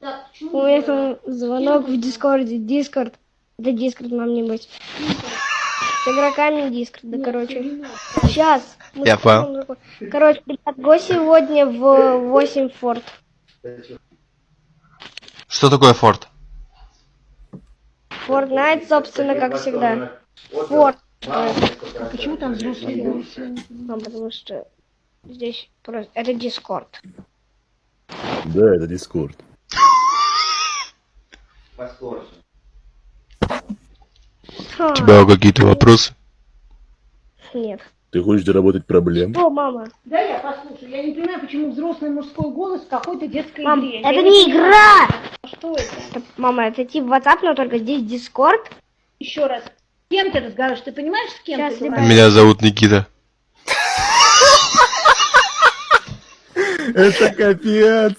У меня там звонок в Дискорде. Дискорд. Это Дискорд нам не быть. С игроками Дискорда, Нет, короче. Сейчас. Я понял. Короче, ребят, го сегодня в 8 форт. Что такое форт? Fortnite, собственно, как всегда. Форт. А почему там взрослые голос? Ну, потому что здесь просто... Это Дискорд. Да, это Дискорд. У тебя какие-то вопросы? Нет. Ты хочешь заработать проблем? О, мама. Да, я послушаю. Я не понимаю, почему взрослый мужской голос в какой-то детской Мам, игре. это Я не игра! Что это? Это, мама, это тип WhatsApp, но только здесь Дискорд. Еще раз. С кем ты разговариваешь? Ты понимаешь, с кем Сейчас, ты говоришь? Меня зовут Никита. Это капец!